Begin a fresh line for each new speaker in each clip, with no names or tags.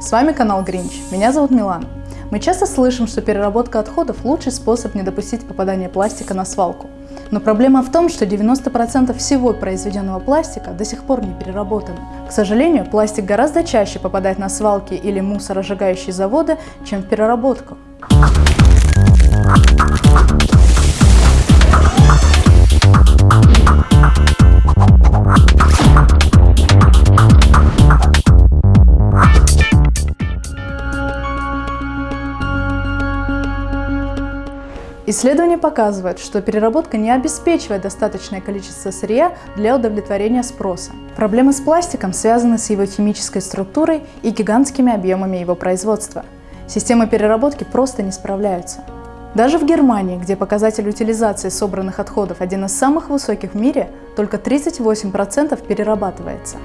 С вами канал Гринч, меня зовут Милана. Мы часто слышим, что переработка отходов – лучший способ не допустить попадания пластика на свалку. Но проблема в том, что 90% всего произведенного пластика до сих пор не переработано. К сожалению, пластик гораздо чаще попадает на свалки или мусоросжигающие заводы, чем в переработку. Исследования показывают, что переработка не обеспечивает достаточное количество сырья для удовлетворения спроса. Проблемы с пластиком связаны с его химической структурой и гигантскими объемами его производства. Системы переработки просто не справляются. Даже в Германии, где показатель утилизации собранных отходов один из самых высоких в мире, только 38% перерабатывается.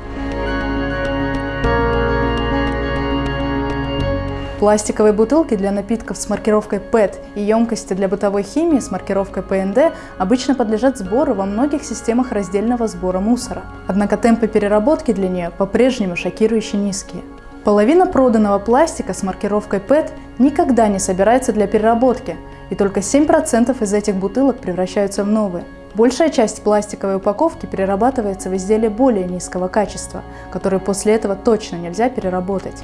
Пластиковые бутылки для напитков с маркировкой PET и емкости для бытовой химии с маркировкой PND обычно подлежат сбору во многих системах раздельного сбора мусора. Однако темпы переработки для нее по-прежнему шокирующе низкие. Половина проданного пластика с маркировкой PET никогда не собирается для переработки, и только 7% из этих бутылок превращаются в новые. Большая часть пластиковой упаковки перерабатывается в изделия более низкого качества, которые после этого точно нельзя переработать.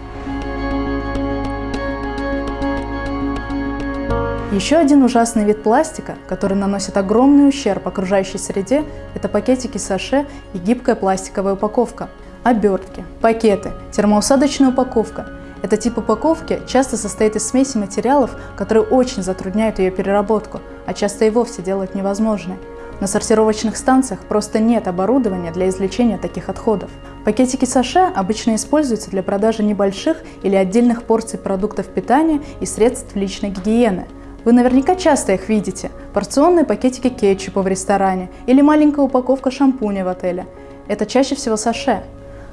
Еще один ужасный вид пластика, который наносит огромный ущерб окружающей среде, это пакетики саше и гибкая пластиковая упаковка. Обертки, пакеты, термоусадочная упаковка. Этот тип упаковки часто состоит из смеси материалов, которые очень затрудняют ее переработку, а часто и вовсе делают невозможной. На сортировочных станциях просто нет оборудования для извлечения таких отходов. Пакетики саше обычно используются для продажи небольших или отдельных порций продуктов питания и средств личной гигиены – вы наверняка часто их видите. Порционные пакетики кетчупа в ресторане или маленькая упаковка шампуня в отеле. Это чаще всего саше.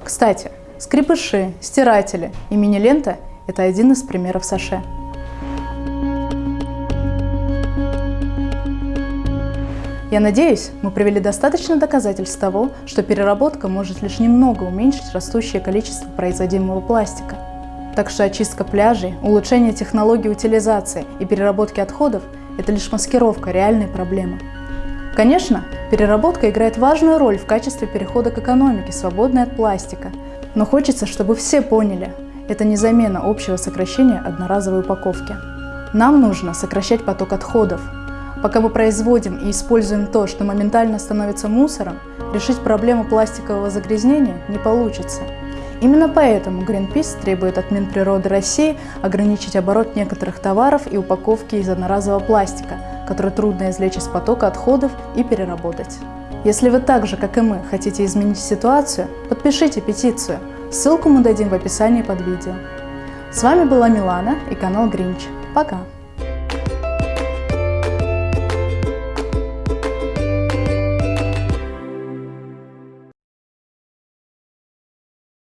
Кстати, скрипыши, стиратели и мини-лента – это один из примеров саше. Я надеюсь, мы привели достаточно доказательств того, что переработка может лишь немного уменьшить растущее количество производимого пластика. Так что очистка пляжей, улучшение технологий утилизации и переработки отходов – это лишь маскировка реальной проблемы. Конечно, переработка играет важную роль в качестве перехода к экономике, свободной от пластика. Но хочется, чтобы все поняли – это не замена общего сокращения одноразовой упаковки. Нам нужно сокращать поток отходов. Пока мы производим и используем то, что моментально становится мусором, решить проблему пластикового загрязнения не получится. Именно поэтому Greenpeace требует от Минприроды России ограничить оборот некоторых товаров и упаковки из одноразового пластика, который трудно извлечь из потока отходов и переработать. Если вы так же, как и мы, хотите изменить ситуацию, подпишите петицию. Ссылку мы дадим в описании под видео. С вами была Милана и канал Гринч. Пока!